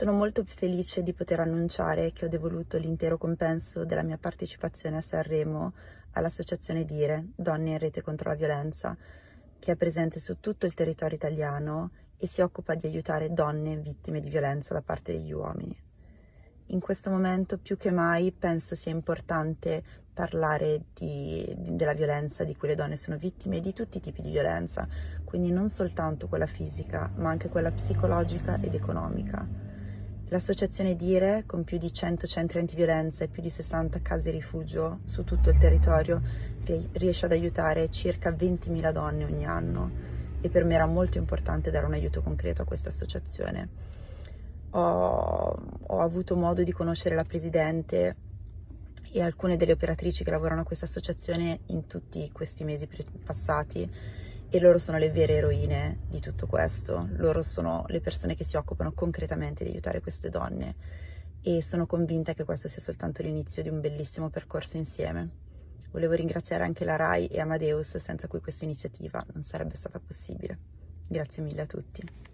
Sono molto felice di poter annunciare che ho devoluto l'intero compenso della mia partecipazione a Sanremo all'associazione Dire, Donne in Rete contro la Violenza, che è presente su tutto il territorio italiano e si occupa di aiutare donne vittime di violenza da parte degli uomini. In questo momento più che mai penso sia importante parlare di, della violenza di cui le donne sono vittime e di tutti i tipi di violenza, quindi non soltanto quella fisica, ma anche quella psicologica ed economica. L'associazione Dire, con più di 100 centri antiviolenza e più di 60 case rifugio su tutto il territorio, riesce ad aiutare circa 20.000 donne ogni anno e per me era molto importante dare un aiuto concreto a questa associazione. Ho, ho avuto modo di conoscere la presidente e alcune delle operatrici che lavorano a questa associazione in tutti questi mesi passati e loro sono le vere eroine di tutto questo, loro sono le persone che si occupano concretamente di aiutare queste donne e sono convinta che questo sia soltanto l'inizio di un bellissimo percorso insieme. Volevo ringraziare anche la RAI e Amadeus senza cui questa iniziativa non sarebbe stata possibile. Grazie mille a tutti.